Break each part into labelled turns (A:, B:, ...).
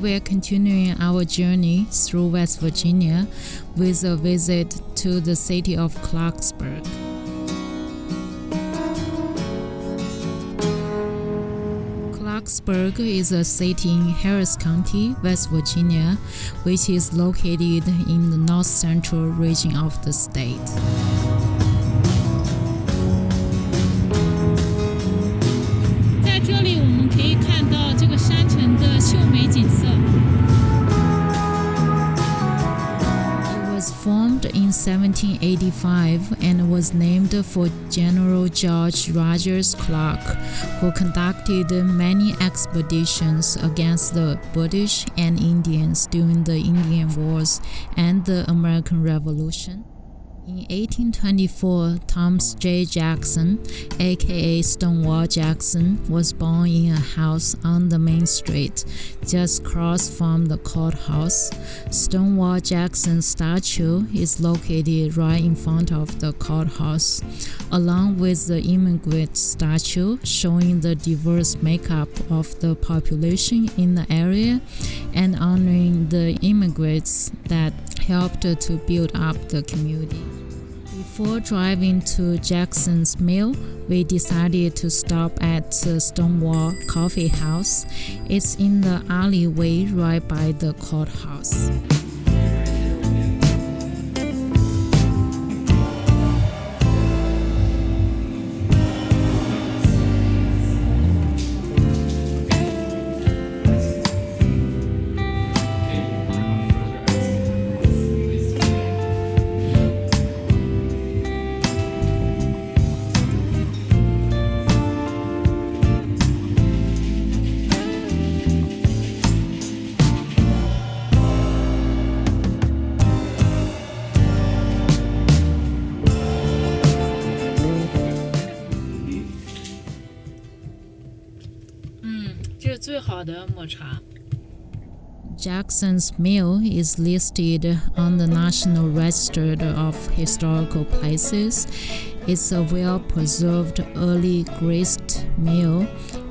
A: continuing our journey through West Virginia with a visit to the city of Clarksburg. Clarksburg is a city in Harrison County, West Virginia, which is located in the north central region of the state. 1785 and was named for General George Rogers Clark, who conducted many expeditions against the British and Indians during the Indian Wars and the American Revolution. In 1824, Thomas J. Jackson, aka Stonewall Jackson, was born in a house on the main street, just across from the courthouse. Stonewall Jackson's statue is located right in front of the courthouse, along with the immigrant statue showing the diverse makeup of the population in the area and honoring the immigrants that helped to build up the community. Before driving to Jackson's Mill, we decided to stop at Stonewall Coffee House. It's in the alleyway right by the courthouse.
B: 最好的抹茶。
A: Jackson's Mill is listed on the National Register of Historical Places. It's a well preserved early grist mill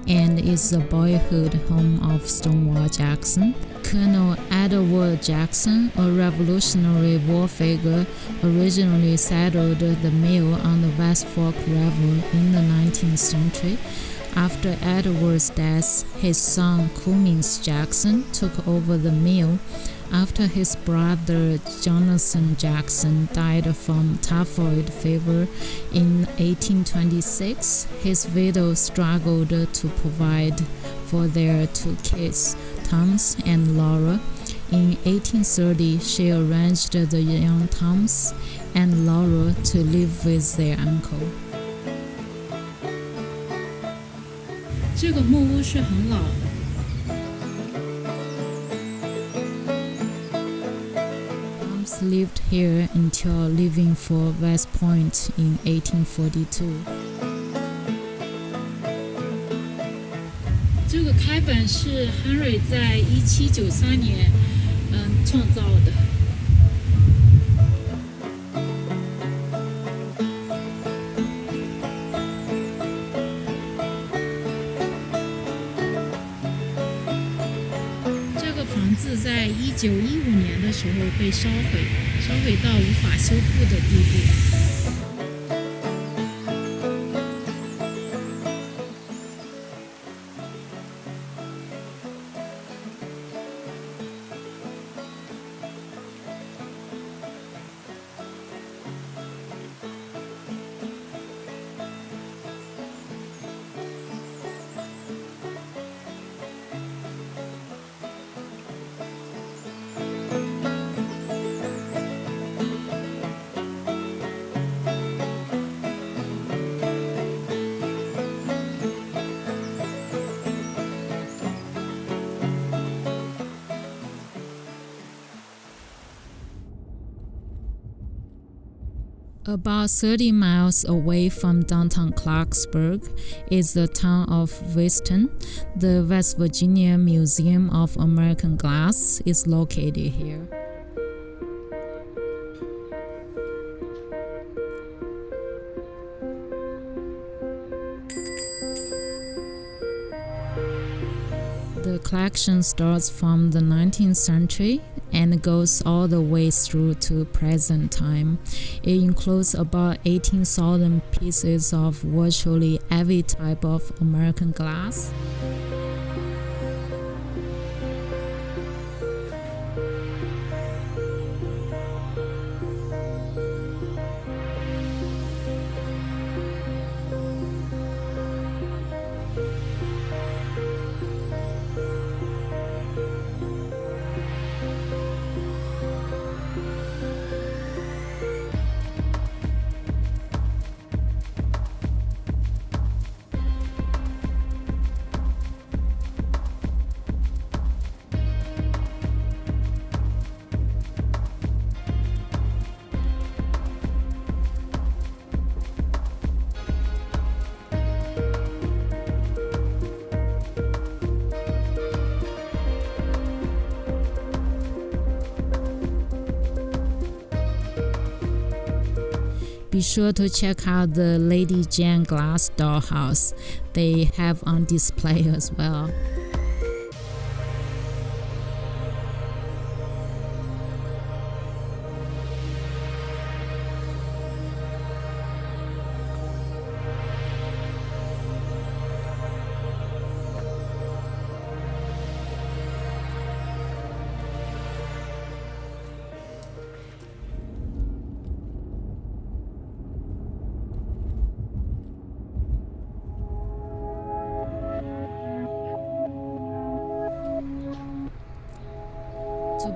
A: and is the boyhood home of Stonewall Jackson. Colonel Edward Jackson, a Revolutionary War figure, originally settled the mill on the West Fork River in the 19th century. After Edward's death, his son Cummins Jackson took over the mill. After his brother Jonathan Jackson died from typhoid fever in 1826, his widow struggled to provide for their two kids, Thomas and Laura. In 1830, she arranged the young Thomas and Laura to live with their uncle.
B: 这个木屋是很老的。
A: Tom's lived here until leaving for West Point in 1842.
B: 这个开本是 Henry 在一七九三年嗯创造的。是在一九一五年的时候被烧毁，烧毁到无法修复的地步。
A: About 30 miles away from downtown Clarksburg is the town of Weston. The West Virginia Museum of American Glass is located here. The collection starts from the 19th century and goes all the way through to present time. It includes about 18,000 pieces of virtually every type of American glass. Be sure to check out the Lady Jane glass dollhouse. They have on display as well.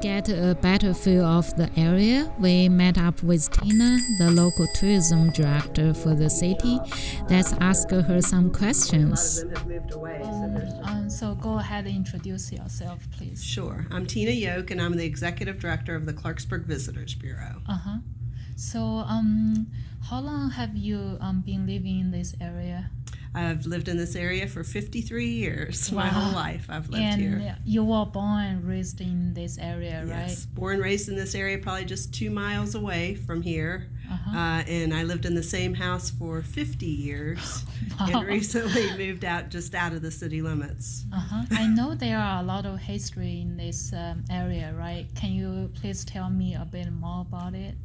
A: Get a better feel of the area, we met up with Tina, the local tourism director for the city. Let's ask her some questions.
C: A lot of them have moved away, so
B: Um, so go ahead and introduce yourself, please.
C: Sure. I'm Tina Yoke, and I'm the executive director of the Clarksburg Visitors Bureau.
B: Uh huh. So um, how long have you um been living in this area?
C: I've lived in this area for 53 years. My whole life I've lived
B: and
C: here.
B: you were born and raised in this area, right?
C: Yes. Born and raised in this area, probably just two miles away from here.
B: Uh-huh.
C: Uh, and I lived in the same house for 50 years
B: Wow.
C: and recently moved out just out of the city limits.
B: Uh-huh. I know there are a lot of history in this um, area, right? Can you please tell me a bit more about it?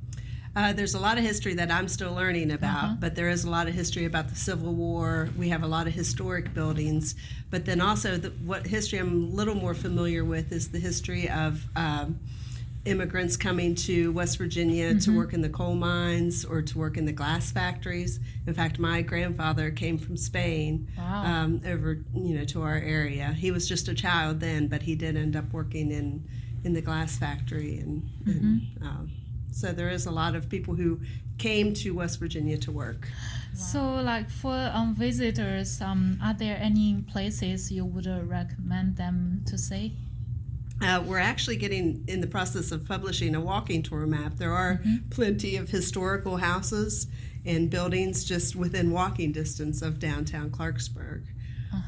C: Uh, there's a lot of history that I'm still learning about,
B: Uh-huh.
C: but there is a lot of history about the Civil War. We have a lot of historic buildings, but then also the, what history I'm a little more familiar with is the history of um, immigrants coming to West Virginia to work in the coal mines or to work in the glass factories. In fact, my grandfather came from Spain
B: Wow.
C: um, over, you know, to our area. He was just a child then, but he did end up working in in the glass factory, and, and um, so there is a lot of people who came to West Virginia to work.
B: So, like for um, visitors, um, are there any places you would uh, recommend them to see?
C: Uh, we're actually getting in the process of publishing a walking tour map. There are plenty of historical houses and buildings just within walking distance of downtown Clarksburg.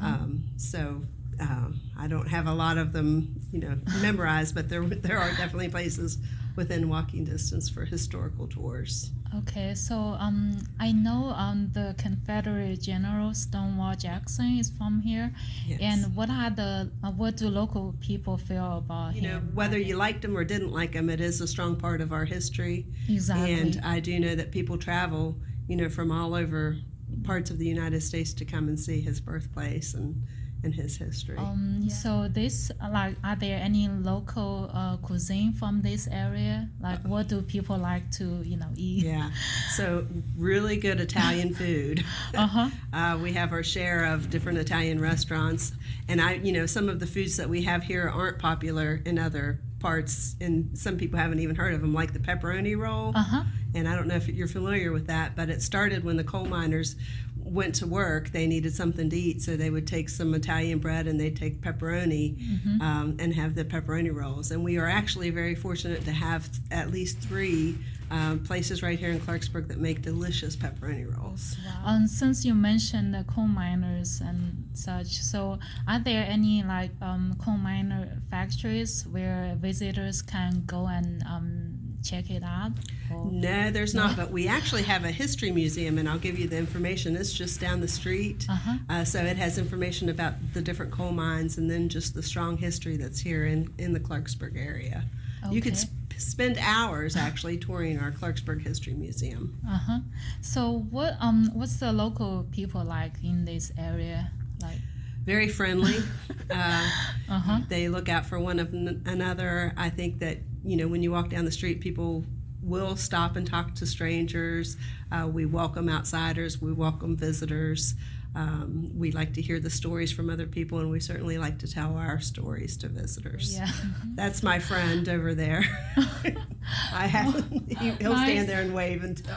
C: Um, so uh, I don't have a lot of them, you know, memorized, but there there are definitely places within walking distance for historical tours.
B: Okay, so um, I know um, the Confederate General Stonewall Jackson is from here,
C: Yes.
B: and what are the uh, what do local people feel about
C: you know,
B: him?
C: whether you liked him or didn't like him, it is a strong part of our history.
B: exactly.
C: And I do know that people travel, you know, from all over parts of the United States to come and see his birthplace and, and his history.
B: Um, So this, uh, like, are there any local uh, cuisine from this area? Like, what do people like to, you know, eat?
C: yeah. So, really good Italian food.
B: Uh-huh.
C: Uh, we have our share of different Italian restaurants. And I, you know, some of the foods that we have here aren't popular in other parts, and some people haven't even heard of them, like the pepperoni roll.
B: Uh-huh.
C: And I don't know if you're familiar with that, but it started when the coal miners went to work. They needed something to eat, so they would take some Italian bread and they'd take pepperoni um, and have the pepperoni rolls. And we are actually very fortunate to have at least three um, places right here in Clarksburg that make delicious pepperoni rolls.
B: Um, since you mentioned the coal miners and such, so are there any like um, coal miner factories where visitors can go and um, check it out? Or?
C: No, there's not, but we actually have a history museum, and I'll give you the information. It's just down the street.
B: Uh-huh.
C: Uh, so it has information about the different coal mines and then just the strong history that's here in, in the Clarksburg area. You could sp- spend hours actually touring our Clarksburg History Museum.
B: Uh huh. So what um what's the local people like in this area? Like
C: Very friendly. uh,
B: uh huh.
C: they look out for one of n- another. I think that you know when you walk down the street, people will stop and talk to strangers. Uh, we welcome outsiders. We welcome visitors. Um, we like to hear the stories from other people, and we certainly like to tell our stories to visitors.
B: Yeah.
C: That's my friend over there. I have. He, he'll
B: Nice.
C: stand there and wave until.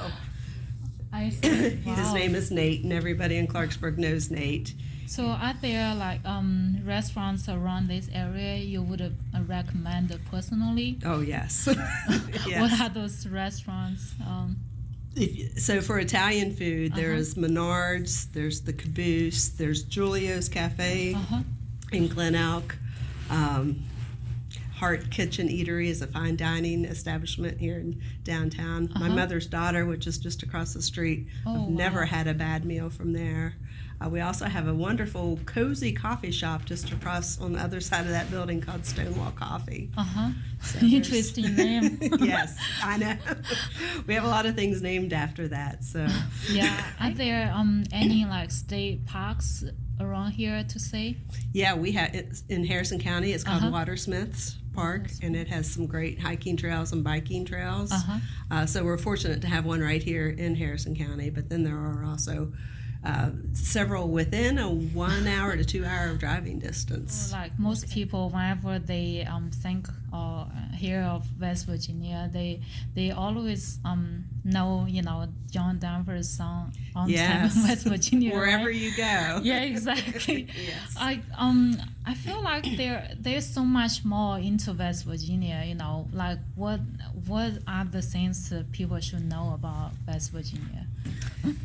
B: I see.
C: His name is Nate, and everybody in Clarksburg knows Nate.
B: So are there like um restaurants around this area you would uh, recommend personally?
C: Oh yes. yes.
B: What are those restaurants? Um,
C: If, so for Italian food,
B: Uh-huh.
C: there's Minard's, there's the Caboose, there's Julio's Cafe
B: uh-huh.
C: in Glen Elk. Um, Heart Kitchen Eatery is a fine dining establishment here in downtown. My
B: Uh-huh.
C: mother's daughter, which is just across the street,
B: Oh,
C: I've never
B: wow.
C: had a bad meal from there. Uh, we also have a wonderful, cozy coffee shop just across on the other side of that building called Stonewall Coffee.
B: Uh-huh.
C: there's-
B: Interesting name.
C: yes, I know. we have a lot of things named after that. So.
B: yeah. Are there um any like state parks around here to say?
C: Yeah, we have in Harrison County. It's called
B: Uh-huh.
C: Watters Smith Park, and it has some great hiking trails and biking trails.
B: Uh-huh.
C: Uh, so we're fortunate to have one right here in Harrison County. But then there are also uh, several within a one hour to two hour driving distance.
B: Like most people, whenever they um, think or uh, hear of West Virginia, they they always um, know you know John Denver's song on
C: Yes,
B: time in West Virginia.
C: wherever
B: right?
C: you go.
B: Yeah, exactly.
C: Yes.
B: I um I feel like there there's so much more into West Virginia. You know, like what what are the things that people should know about West Virginia?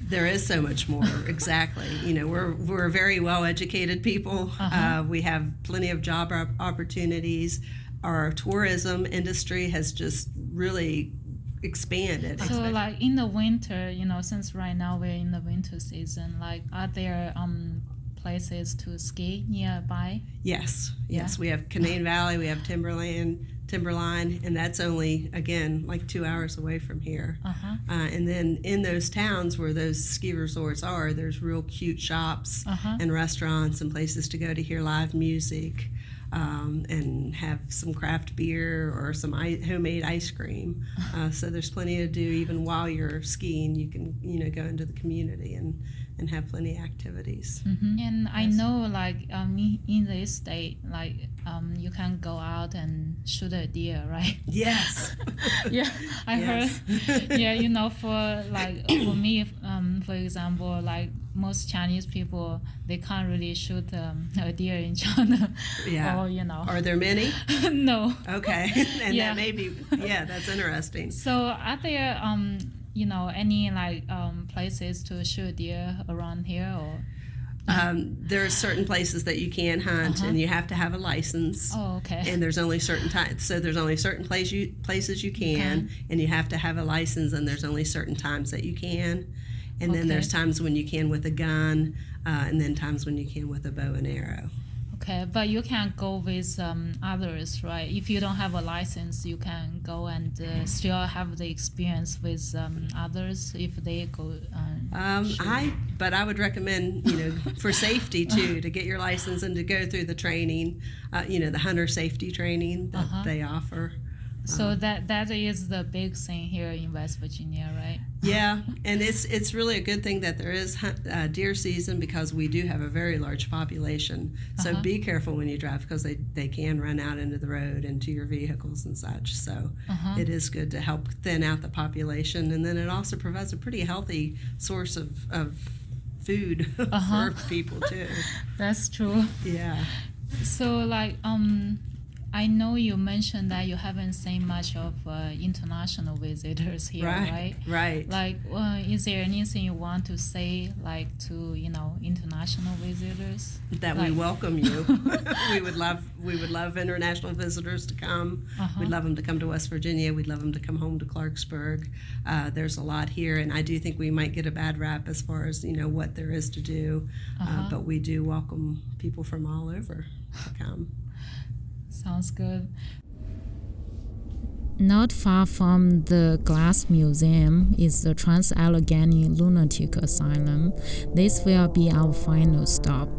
C: There is so much more. exactly. You know, we're we're very well educated people.
B: Uh-huh.
C: Uh, we have plenty of job op- opportunities. Our tourism industry has just really expanded.
B: So like in the winter, you know, since right now we're in the winter season, like are there um places to ski nearby?
C: Yes, yes. We have Canaan Valley, we have Timberland, Timberline, and that's only again like two hours away from here.
B: Uh huh.
C: Uh, and then in those towns where those ski resorts are, there's real cute shops
B: Uh-huh.
C: and restaurants and places to go to hear live music. Um, and have some craft beer or some I- homemade ice cream. Uh, so there's plenty to do even while you're skiing. You can you know go into the community and, and have plenty of activities.
B: And I know like um in- in this state, like um you can go out and shoot a deer, right?
C: Yes.
B: yeah, I
C: Yes.
B: heard. yeah, you know, for like for me, um, for example, like most Chinese people, they can't really shoot um, a deer in China.
C: Yeah.
B: Or you know,
C: Are there many?
B: no.
C: Okay, and
B: Yeah.
C: that may be yeah, that's interesting.
B: So are there um you know any like um places to shoot deer around here or?
C: Um, there are certain places that you can hunt,
B: Uh-huh.
C: and you have to have a license.
B: Oh, okay.
C: And there's only certain times, so there's only certain place you, places you can, and you have to have a license, and there's only certain times that you can. And then
B: Okay.
C: there's times when you can with a gun, uh, and then times when you can with a bow and arrow.
B: Okay, but you can go with um, others, right? If you don't have a license, you can go and uh, still have the experience with um, others if they go. Um,
C: Um. I, but I would recommend, you know, for safety too, to get your license and to go through the training, uh, you know, the hunter safety training that
B: Uh-huh.
C: they offer.
B: so that that is the big thing here in West Virginia, right?
C: Yeah, and it's it's really a good thing that there is uh, deer season because we do have a very large population. So
B: Uh-huh.
C: be careful when you drive because they, they can run out into the road and to your vehicles and such. So
B: Uh-huh.
C: it is good to help thin out the population, and then it also provides a pretty healthy source of, of food
B: Uh-huh.
C: for people too.
B: That's true.
C: Yeah.
B: So like um, I know you mentioned that you haven't seen much of uh, international visitors here, right?
C: Right, right.
B: Like, uh, is there anything you want to say, like to you know international visitors?
C: that we welcome you. we would love we would love international visitors to come.
B: Uh-huh.
C: We'd love them to come to West Virginia. We'd love them to come home to Clarksburg. Uh, there's a lot here, and I do think we might get a bad rap as far as you know what there is to do. uh
B: Uh-huh.
C: but we do welcome people from all over to come.
B: Sounds good.
A: Not far from the Glass Museum is the Trans Allegheny Lunatic Asylum. This will be our final stop.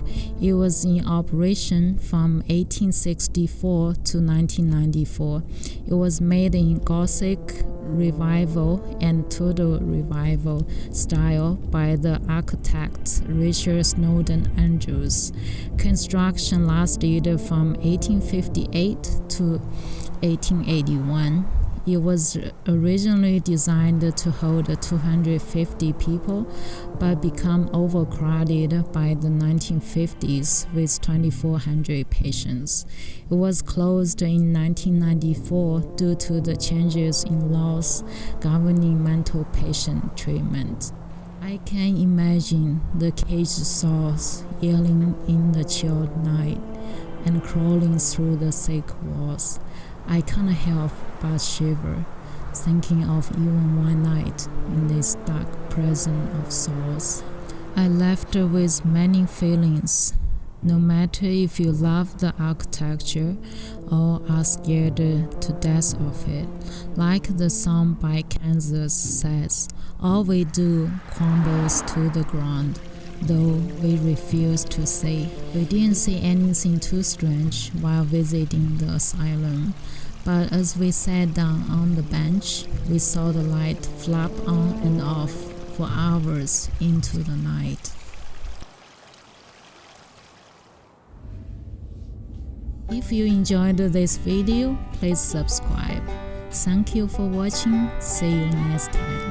A: It was in operation from 1864 to 1994. It was made in Gothic Revival and Tudor Revival style by the architect Richard Snowden Andrews. Construction lasted from 1858 to 1881. It was originally designed to hold 250 people, but became overcrowded by the 1950s with 2,400 patients. It was closed in 1994 due to the changes in laws governing mental patient treatment. I can imagine the caged souls yelling in the chilled night and crawling through the thick walls. I can't help but shiver, thinking of even one night in this dark prison of souls. I left with many feelings. No matter if you love the architecture or are scared to death of it, like the song by Kansas says, all we do crumbles to the ground though we refused to say. We didn't see anything too strange while visiting the asylum, but as we sat down on the bench, we saw the light flap on and off for hours into the night. If you enjoyed this video, please subscribe. Thank you for watching. See you next time.